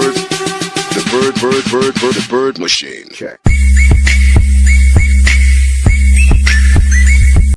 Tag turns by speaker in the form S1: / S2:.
S1: bird, the bird, bird, bird, bird, the bird machine.
S2: Check.